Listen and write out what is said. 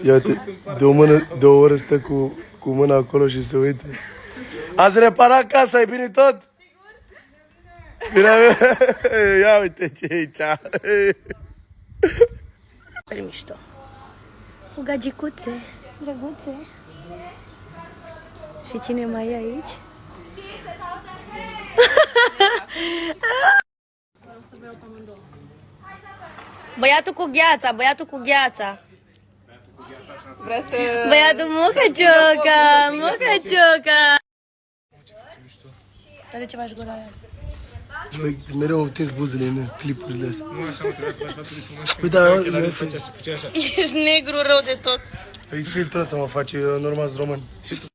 Ia uite, de o, mână, de o oră stă cu, cu mâna acolo și se uită. Ați reparat casa, e bine tot? Bine, ia uite ce e aici. Super mișto. Cu gagicuțe, drăguțe. Și cine mai e aici? Băiatul cu gheața, băiatul cu gheața. Vrea să... Băiatul mucăcioca, mucăcioca. Dar ce faci gura aia? Băi, mereu îmi tins buzele în clipurile astea. Nu așa, mă, trebuia să faci față de frumos. Păi da, Ochii la eu- rând făcea și făcea așa. Ești negru rău de tot. Păi filtrul să mă face, eu normal sunt român. Și tu